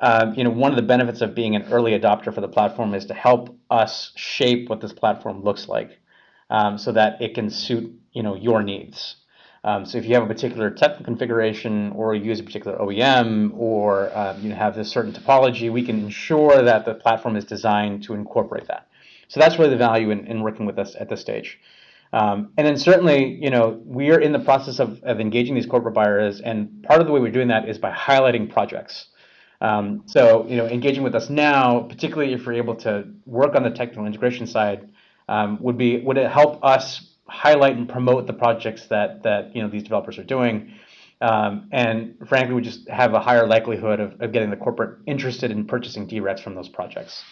um, you know, one of the benefits of being an early adopter for the platform is to help us shape what this platform looks like, um, so that it can suit you know your needs. Um, so if you have a particular technical configuration, or you use a particular OEM, or um, you have this certain topology, we can ensure that the platform is designed to incorporate that. So that's really the value in, in working with us at this stage. Um, and then certainly, you know, we are in the process of, of engaging these corporate buyers, and part of the way we're doing that is by highlighting projects. Um, so, you know, engaging with us now, particularly if we're able to work on the technical integration side, um, would be would it help us highlight and promote the projects that that you know these developers are doing, um, and frankly, we just have a higher likelihood of, of getting the corporate interested in purchasing D-RECs from those projects.